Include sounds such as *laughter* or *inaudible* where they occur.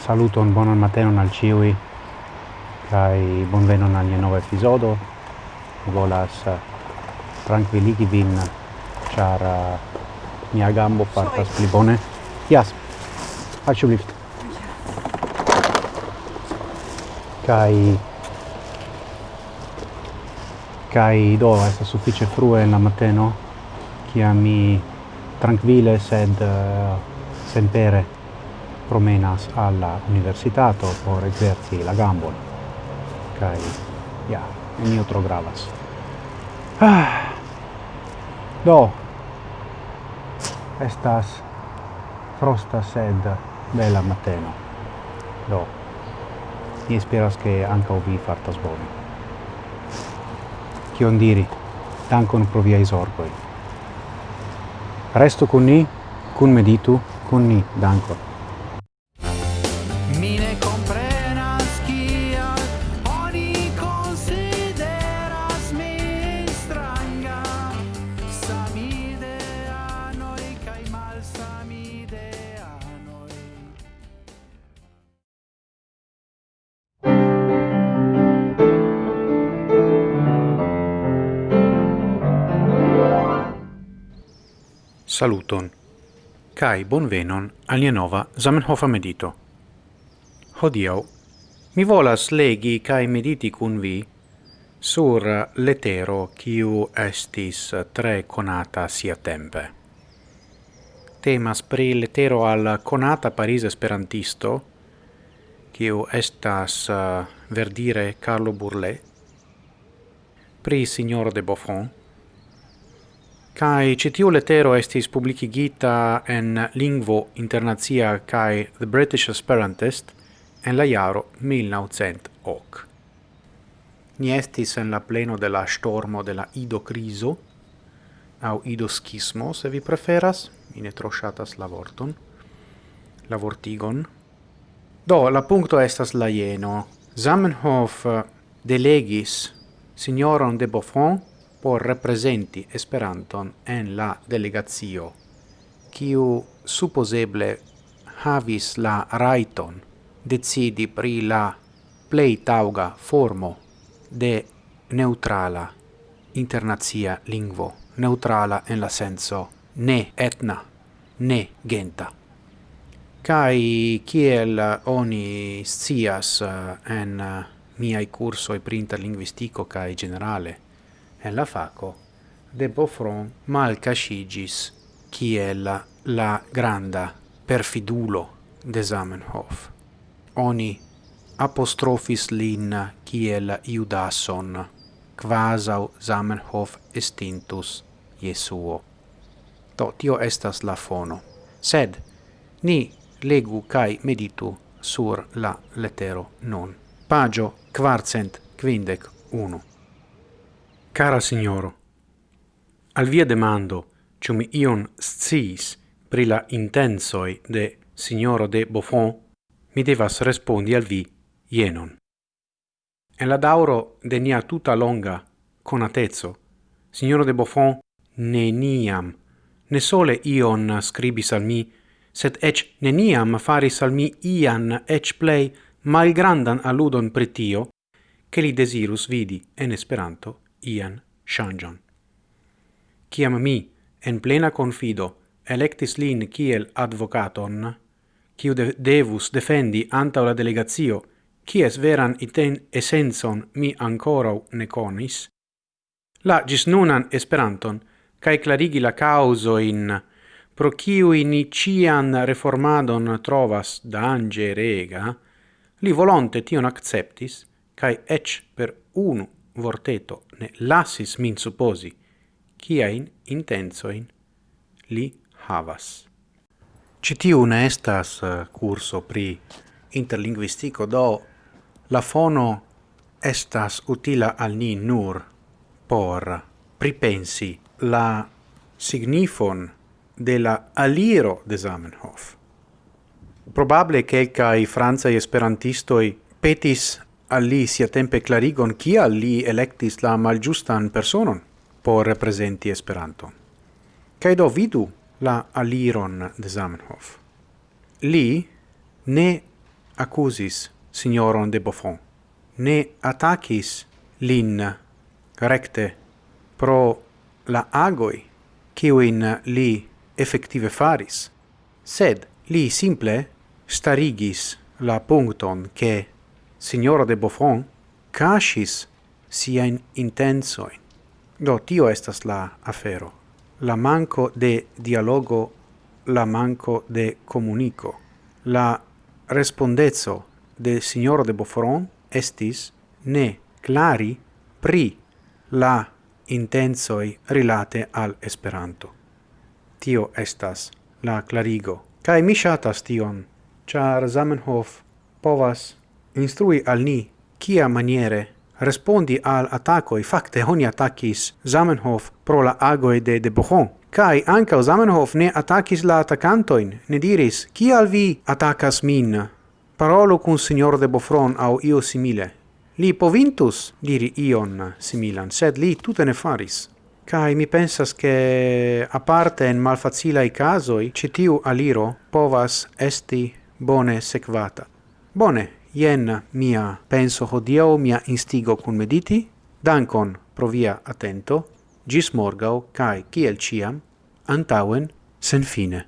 Saluton, bonan matenon al ciui kai bonvenon al nova episodo. Volas eh, tranquilligi vin char uh, mia gambo fartas pli bone. Yes. faccio lift. kai kai do estas suffice frue la mateno kiam mi tranquille sed eh, uh, sempere promenas alla universitato por exerci la gambon. Kai ja yeah, mi otro gravas. Ah. *sighs* do estas frosta sed bella mateno. Do mi esperas che anche vi fartas bone. Chion diri, dankon pro ai sorgoi. Resto con ni, con meditu, con ni, dankon. saluton, Kai bonvenon al nia nova Zamenhofa medito. Hodio mi volas legi kai mediti kun vi sur letero kiu estis tre conata sia tempe. Temas pri letero al conata Paris Esperantisto, kiu estas eh, verdire Carlo Burlet, pri signor de Buffon, Kai citiu letero estis publicigita en lingvo internazia kai The British Esperantist en la jaro 1900 ok. Ni estis en la pleno de la stormo de la idocriso, au ido schismo se vi preferas, in ne shatas la vorton, la vortigon. Do, la punto estas la jeno. Zamenhof eh, delegis signoron de Buffon por representi Esperanton en la delegazio, kiu supposeble havis la raiton decidi pri la plei tauga formo de neutrala internazia lingvo, neutrala en la senso ne etna, ne genta. Kai kiel oni scias eh, en eh, miai cursoi pri interlinguistico kai generale, en la faco de Beaufron malcasigis kiel la, la granda perfidulo de Zamenhof. Oni apostrofis lin kiel Judason, quasau Zamenhof estintus Jesuo. To tio estas la fono. Sed, ni legu kai meditu sur la letero non. Pagio quarcent quindec uno. Cara signoro, al via demando, ciu mi ion sciis pri la intensoi de signoro de Buffon, mi devas respondi al vi ienon. En la dauro de nia tuta longa conatezzo, signoro de Buffon neniam, ne sole ion scribis al mi, sed ec neniam faris al mi ian ec play malgrandan alludon pritio, che li desirus vidi en Esperanto ian changion. Ciam mi, en plena confido, electis lin kiel advocaton, kiu de devus defendi anta la delegatio, kies veran iten essenson mi ancorau ne conis, la gis nunan esperanton, cae clarigi la causo in pro ciui in cian reformadon trovas dange rega, li volonte tion acceptis, cae ec per unu vorteto ne lasis min supposi ciain intensoin li havas. Citiu ne estas eh, curso pri interlinguistico, do la fono estas utila al ni nur por pripensi la signifon de la aliro de Zamenhof. Probable i francai esperantistoi petis al li sia tempe clarigon kia li electis la malgiustan personon por representi Esperanto. Kai do vidu la aliron de Zamenhof. Li ne accusis signoron de Buffon, ne attacis lin recte pro la agoi in li effective faris, sed li simple starigis la puncton che signora de Buffon cascis sia in intensoin. Do, tio estas la afero. La manco de dialogo, la manco de comunico. La respondezzo de signoro de Buffon estis ne clari pri la intensoi rilate al Esperanto. Tio estas la clarigo. Kai mi shatas tion, char Zamenhof povas instrui al ni kia maniere respondi al attaccoi facte oni attackis Zamenhof pro la agoi de de Bochon. Kai anca Zamenhof ne attackis la attaccantoin, ne diris, kial vi attacas min? Parolo cun signor de Bofron au io simile. Li povintus diri ion similan, sed li tutte ne faris. Kai mi pensas che a parte en malfacila i casoi, citiu aliro povas esti bone sequata. Bone, jen mia penso hodiaŭ, mia instigo kun mediti. Dankon pro via atento. Gis morgau, kai kiel ciam, antauen sen fine.